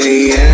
the end.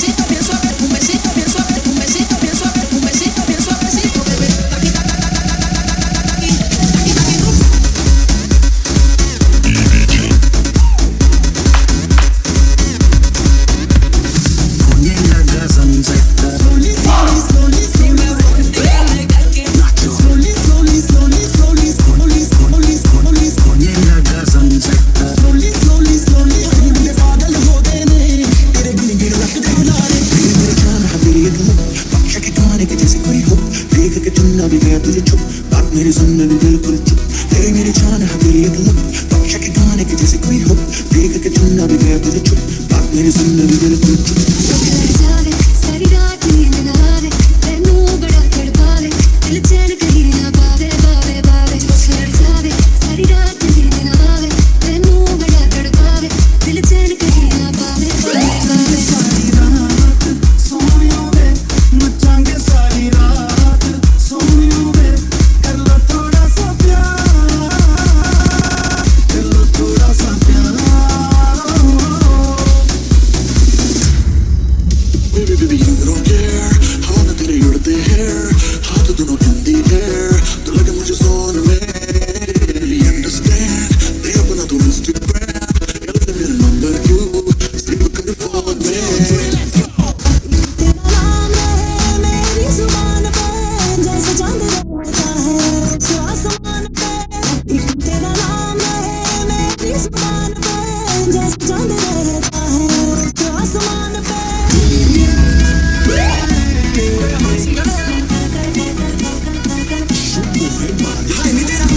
はい、見てな